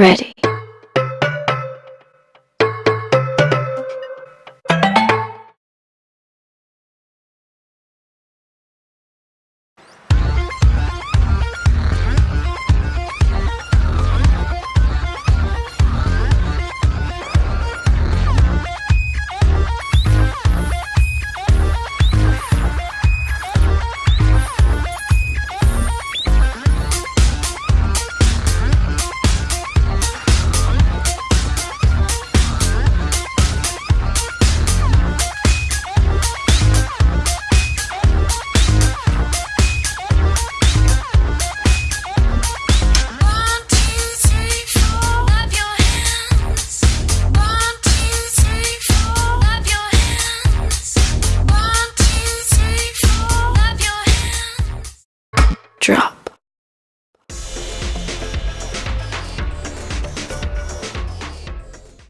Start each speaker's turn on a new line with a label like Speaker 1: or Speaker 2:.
Speaker 1: ready. drop.